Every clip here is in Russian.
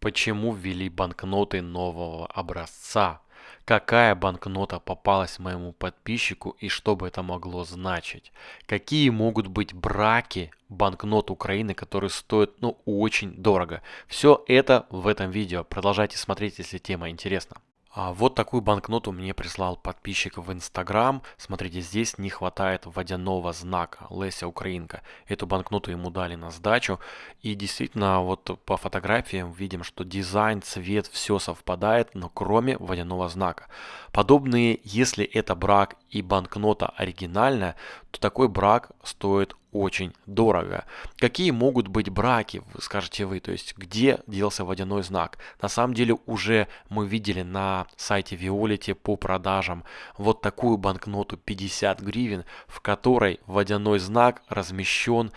Почему ввели банкноты нового образца? Какая банкнота попалась моему подписчику и что бы это могло значить? Какие могут быть браки банкнот Украины, которые стоят ну очень дорого? Все это в этом видео. Продолжайте смотреть, если тема интересна. А вот такую банкноту мне прислал подписчик в Инстаграм. Смотрите, здесь не хватает водяного знака Леся Украинка. Эту банкноту ему дали на сдачу. И действительно, вот по фотографиям видим, что дизайн, цвет, все совпадает, но кроме водяного знака. Подобные, если это брак и банкнота оригинальная, то такой брак стоит очень дорого. Какие могут быть браки, скажете вы, то есть где делся водяной знак? На самом деле уже мы видели на сайте Violet по продажам вот такую банкноту 50 гривен, в которой водяной знак размещен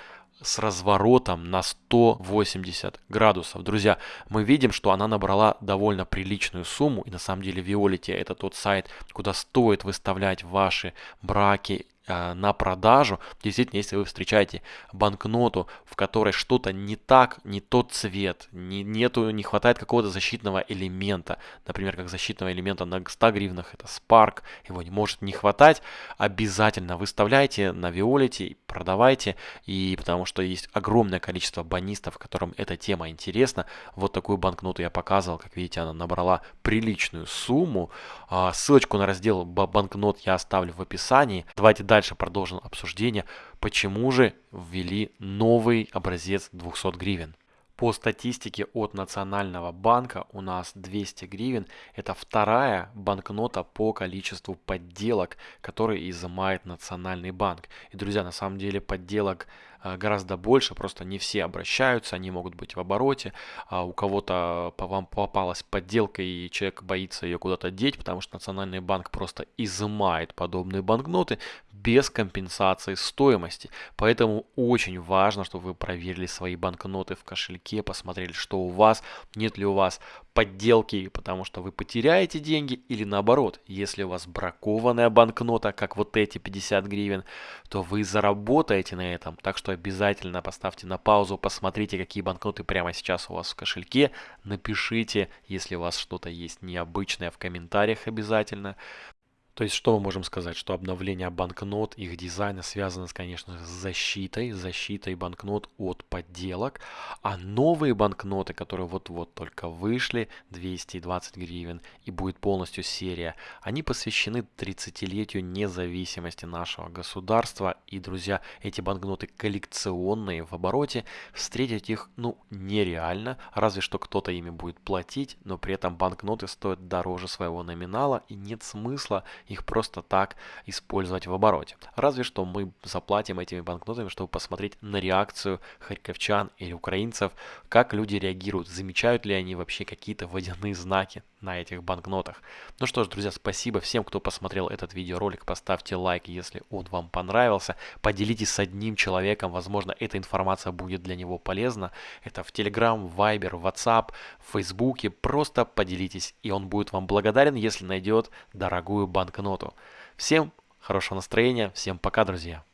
с разворотом на 180 градусов. Друзья, мы видим, что она набрала довольно приличную сумму. И на самом деле Violet это тот сайт, куда стоит выставлять ваши браки на продажу. Действительно, если вы встречаете банкноту, в которой что-то не так, не тот цвет, не, нету, не хватает какого-то защитного элемента, например, как защитного элемента на 100 гривнах, это Spark, его не может не хватать, обязательно выставляйте на Виолете, продавайте, и потому что есть огромное количество банистов, которым эта тема интересна. Вот такую банкноту я показывал, как видите, она набрала приличную сумму. А, ссылочку на раздел банкнот я оставлю в описании. Давайте дальше продолжим обсуждение, почему же ввели новый образец 200 гривен. По статистике от Национального банка у нас 200 гривен – это вторая банкнота по количеству подделок, которые изымает Национальный банк. И, друзья, на самом деле подделок гораздо больше, просто не все обращаются, они могут быть в обороте, а у кого-то по вам попалась подделка и человек боится ее куда-то деть, потому что Национальный банк просто изымает подобные банкноты без компенсации стоимости. Поэтому очень важно, чтобы вы проверили свои банкноты в кошельке, посмотрели, что у вас, нет ли у вас подделки, потому что вы потеряете деньги, или наоборот, если у вас бракованная банкнота, как вот эти 50 гривен, то вы заработаете на этом. Так что обязательно поставьте на паузу, посмотрите, какие банкноты прямо сейчас у вас в кошельке, напишите, если у вас что-то есть необычное в комментариях обязательно. То есть, что мы можем сказать? Что обновление банкнот, их дизайна связано, конечно, с защитой, защитой банкнот от подделок. А новые банкноты, которые вот-вот только вышли, 220 гривен, и будет полностью серия, они посвящены 30-летию независимости нашего государства. И, друзья, эти банкноты коллекционные в обороте, встретить их, ну, нереально, разве что кто-то ими будет платить, но при этом банкноты стоят дороже своего номинала, и нет смысла их просто так использовать в обороте. Разве что мы заплатим этими банкнотами, чтобы посмотреть на реакцию харьковчан или украинцев, как люди реагируют, замечают ли они вообще какие-то водяные знаки на этих банкнотах. Ну что ж, друзья, спасибо всем, кто посмотрел этот видеоролик. Поставьте лайк, если он вам понравился. Поделитесь с одним человеком, возможно, эта информация будет для него полезна. Это в Telegram, Viber, WhatsApp, в Фейсбуке. Просто поделитесь, и он будет вам благодарен, если найдет дорогую банкноту. Всем хорошего настроения, всем пока, друзья!